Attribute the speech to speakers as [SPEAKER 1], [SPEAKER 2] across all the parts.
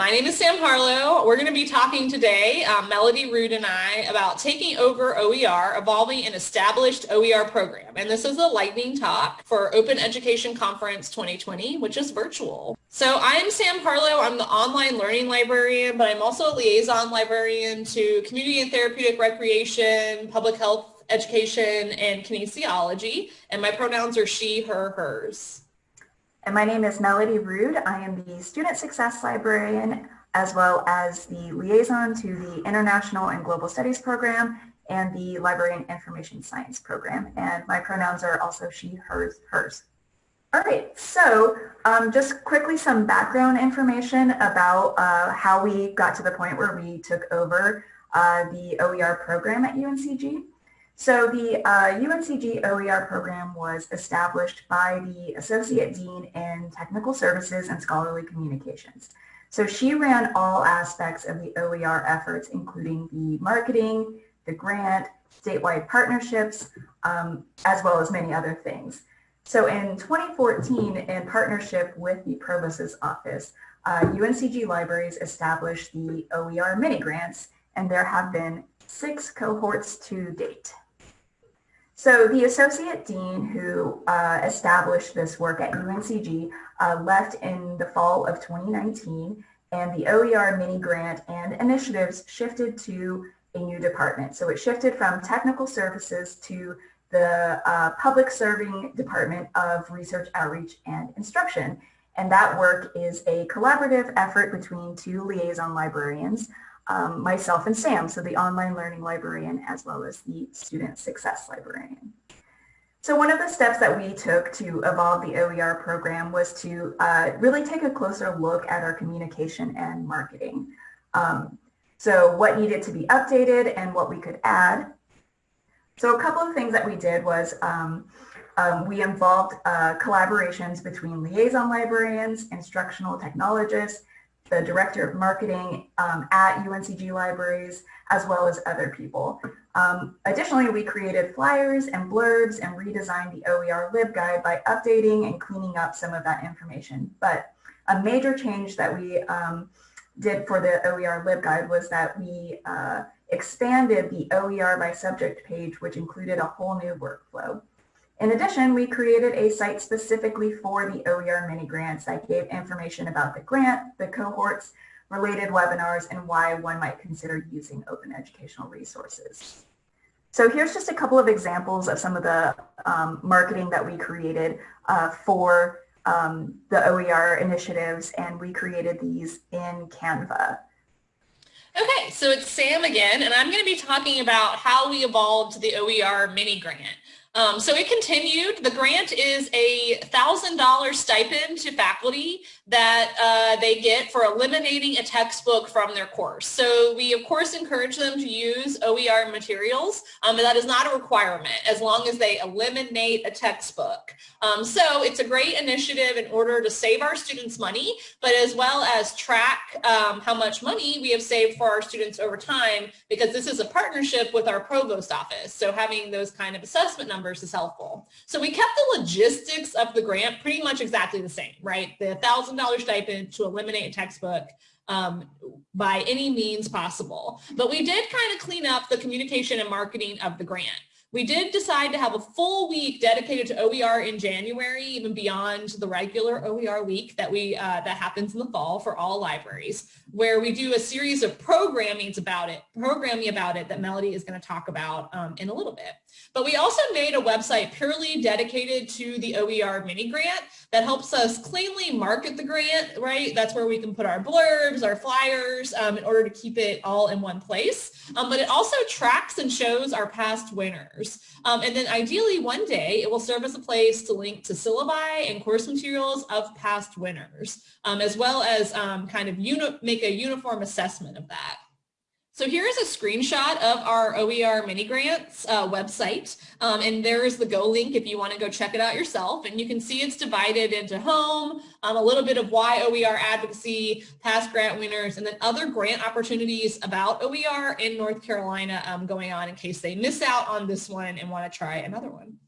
[SPEAKER 1] My name is Sam Harlow. We're going to be talking today, um, Melody Rood and I, about taking over OER, evolving an established OER program. And this is a lightning talk for Open Education Conference 2020, which is virtual. So I'm Sam Harlow. I'm the online learning librarian, but I'm also a liaison librarian to community and therapeutic recreation, public health education, and kinesiology. And my pronouns are she, her, hers.
[SPEAKER 2] And my name is Melody Rood. I am the Student Success Librarian as well as the liaison to the International and Global Studies program and the Librarian Information Science program. And my pronouns are also she, hers, hers. All right, so um, just quickly some background information about uh, how we got to the point where we took over uh, the OER program at UNCG. So the uh, UNCG OER program was established by the Associate Dean in Technical Services and Scholarly Communications. So she ran all aspects of the OER efforts, including the marketing, the grant, statewide partnerships, um, as well as many other things. So in 2014, in partnership with the Provost's office, uh, UNCG Libraries established the OER mini grants, and there have been six cohorts to date. So the associate dean who uh, established this work at UNCG uh, left in the fall of 2019 and the OER mini grant and initiatives shifted to a new department. So it shifted from technical services to the uh, public serving department of research outreach and instruction. And that work is a collaborative effort between two liaison librarians um, myself and Sam, so the online learning librarian as well as the student success librarian. So one of the steps that we took to evolve the OER program was to uh, really take a closer look at our communication and marketing. Um, so what needed to be updated and what we could add. So a couple of things that we did was um, um, we involved uh, collaborations between liaison librarians, instructional technologists, the director of marketing um, at UNCG Libraries, as well as other people. Um, additionally, we created flyers and blurbs and redesigned the OER LibGuide by updating and cleaning up some of that information. But a major change that we um, did for the OER LibGuide was that we uh, expanded the OER by subject page, which included a whole new workflow. In addition, we created a site specifically for the OER mini grants that gave information about the grant, the cohorts, related webinars, and why one might consider using open educational resources. So here's just a couple of examples of some of the um, marketing that we created uh, for um, the OER initiatives, and we created these in Canva.
[SPEAKER 1] Okay, so it's Sam again, and I'm going to be talking about how we evolved the OER mini grant. Um, so it continued. The grant is a $1,000 stipend to faculty that uh, they get for eliminating a textbook from their course. So we, of course, encourage them to use OER materials, um, but that is not a requirement as long as they eliminate a textbook. Um, so it's a great initiative in order to save our students money, but as well as track um, how much money we have saved for our students over time, because this is a partnership with our provost office. So having those kind of assessment numbers is helpful. So we kept the logistics of the grant pretty much exactly the same, right? The $1,000 stipend to eliminate a textbook um, by any means possible. But we did kind of clean up the communication and marketing of the grant. We did decide to have a full week dedicated to OER in January, even beyond the regular OER week that we uh, that happens in the fall for all libraries, where we do a series of programmings about it, programming about it that Melody is going to talk about um, in a little bit. But we also made a website purely dedicated to the OER mini grant that helps us cleanly market the grant, right? That's where we can put our blurbs, our flyers um, in order to keep it all in one place. Um, but it also tracks and shows our past winners. Um, and then ideally one day it will serve as a place to link to syllabi and course materials of past winners, um, as well as um, kind of make a uniform assessment of that. So here is a screenshot of our OER mini grants uh, website. Um, and there is the Go link if you want to go check it out yourself. And you can see it's divided into home, um, a little bit of why OER advocacy, past grant winners, and then other grant opportunities about OER in North Carolina um, going on in case they miss out on this one and want to try another one.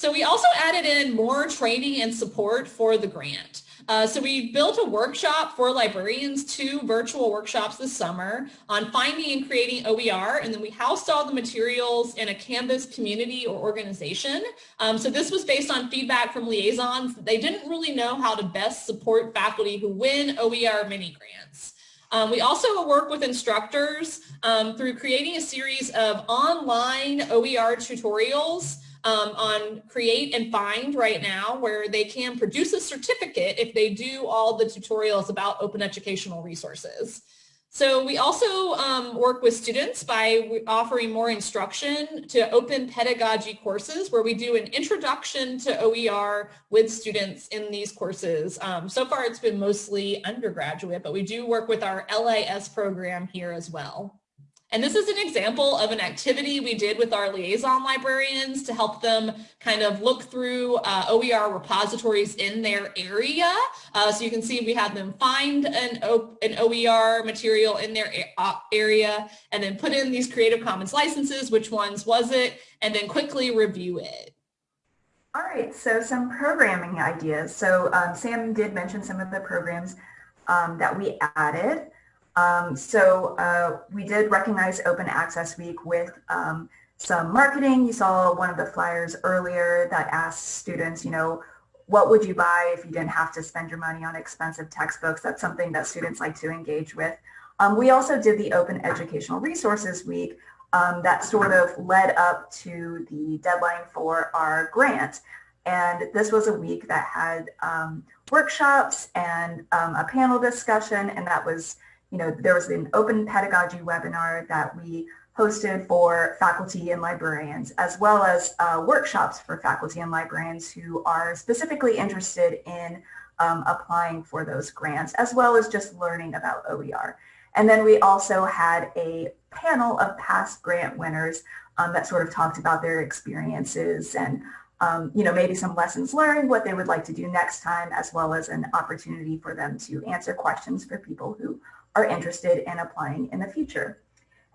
[SPEAKER 1] So we also added in more training and support for the grant. Uh, so we built a workshop for librarians, two virtual workshops this summer on finding and creating OER, and then we housed all the materials in a Canvas community or organization. Um, so this was based on feedback from liaisons. They didn't really know how to best support faculty who win OER mini grants. Um, we also work with instructors um, through creating a series of online OER tutorials um, on Create and Find right now where they can produce a certificate if they do all the tutorials about open educational resources. So we also um, work with students by offering more instruction to open pedagogy courses where we do an introduction to OER with students in these courses. Um, so far it's been mostly undergraduate, but we do work with our LIS program here as well. And this is an example of an activity we did with our liaison librarians to help them kind of look through uh, OER repositories in their area. Uh, so you can see we had them find an, o an OER material in their uh, area and then put in these Creative Commons licenses, which ones was it, and then quickly review it.
[SPEAKER 2] All right, so some programming ideas. So um, Sam did mention some of the programs um, that we added. Um, so uh, we did recognize Open Access Week with um, some marketing. You saw one of the flyers earlier that asked students, you know, what would you buy if you didn't have to spend your money on expensive textbooks? That's something that students like to engage with. Um, we also did the Open Educational Resources Week um, that sort of led up to the deadline for our grant. And this was a week that had um, workshops and um, a panel discussion, and that was you know, there was an open pedagogy webinar that we hosted for faculty and librarians, as well as uh, workshops for faculty and librarians who are specifically interested in um, applying for those grants, as well as just learning about OER. And then we also had a panel of past grant winners um, that sort of talked about their experiences and um, you know, maybe some lessons learned, what they would like to do next time, as well as an opportunity for them to answer questions for people who are interested in applying in the future.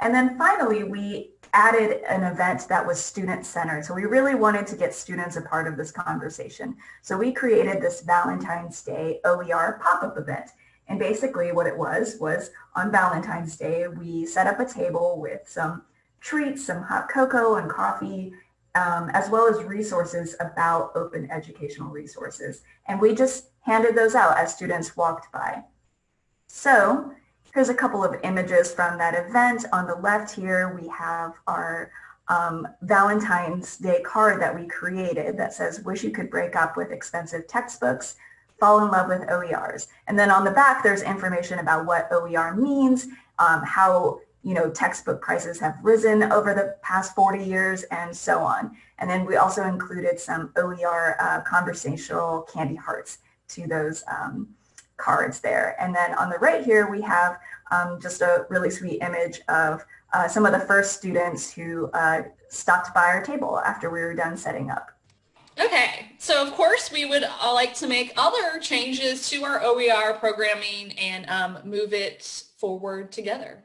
[SPEAKER 2] And then finally, we added an event that was student-centered. So we really wanted to get students a part of this conversation. So we created this Valentine's Day OER pop-up event. And basically what it was, was on Valentine's Day, we set up a table with some treats, some hot cocoa and coffee, um, as well as resources about open educational resources. And we just handed those out as students walked by. So Here's a couple of images from that event. On the left here, we have our um, Valentine's Day card that we created that says, wish you could break up with expensive textbooks, fall in love with OERs. And then on the back, there's information about what OER means, um, how you know, textbook prices have risen over the past 40 years and so on. And then we also included some OER uh, conversational candy hearts to those um, cards there. And then on the right here, we have um, just a really sweet image of uh, some of the first students who uh, stopped by our table after we were done setting up.
[SPEAKER 1] Okay, so of course we would like to make other changes to our OER programming and um, move it forward together.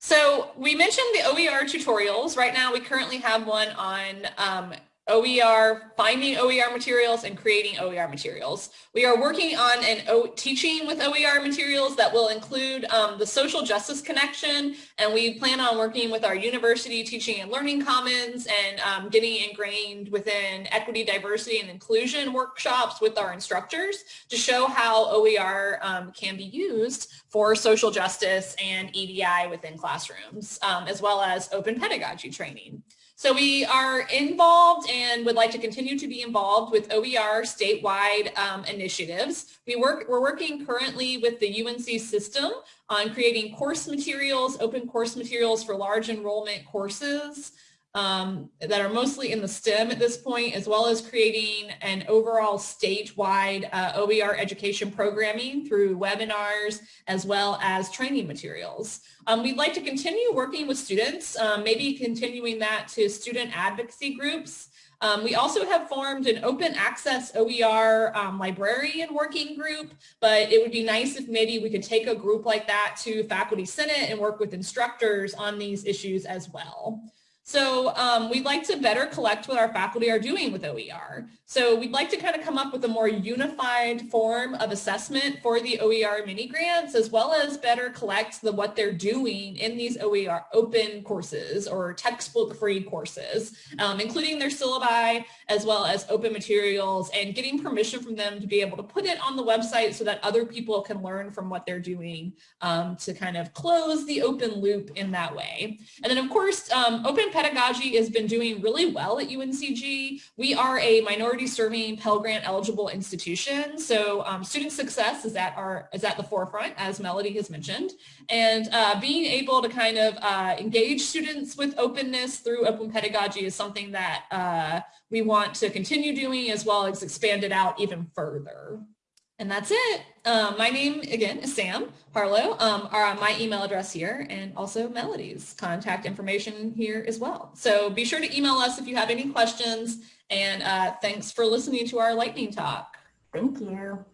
[SPEAKER 1] So we mentioned the OER tutorials. Right now we currently have one on um, OER, finding OER materials and creating OER materials. We are working on an o teaching with OER materials that will include um, the social justice connection and we plan on working with our university teaching and learning commons and um, getting ingrained within equity, diversity and inclusion workshops with our instructors to show how OER um, can be used for social justice and EDI within classrooms um, as well as open pedagogy training. So we are involved and would like to continue to be involved with OER statewide um, initiatives. We work, we're working currently with the UNC system on creating course materials, open course materials for large enrollment courses um, that are mostly in the STEM at this point, as well as creating an overall statewide uh, OER education programming through webinars, as well as training materials. Um, we'd like to continue working with students, um, maybe continuing that to student advocacy groups. Um, we also have formed an open access OER um, librarian working group, but it would be nice if maybe we could take a group like that to Faculty Senate and work with instructors on these issues as well. So um, we'd like to better collect what our faculty are doing with OER. So we'd like to kind of come up with a more unified form of assessment for the OER mini grants, as well as better collect the what they're doing in these OER open courses or textbook free courses, um, including their syllabi, as well as open materials and getting permission from them to be able to put it on the website so that other people can learn from what they're doing um, to kind of close the open loop in that way. And then of course, um, open pedagogy has been doing really well at UNCG. We are a minority serving Pell Grant eligible institutions. So um, student success is at, our, is at the forefront, as Melody has mentioned. And uh, being able to kind of uh, engage students with openness through open pedagogy is something that uh, we want to continue doing as well as expand it out even further. And that's it. Um, my name, again, is Sam Harlow. Um, our, my email address here and also Melody's contact information here as well. So be sure to email us if you have any questions. And uh, thanks for listening to our lightning talk.
[SPEAKER 2] Thank you.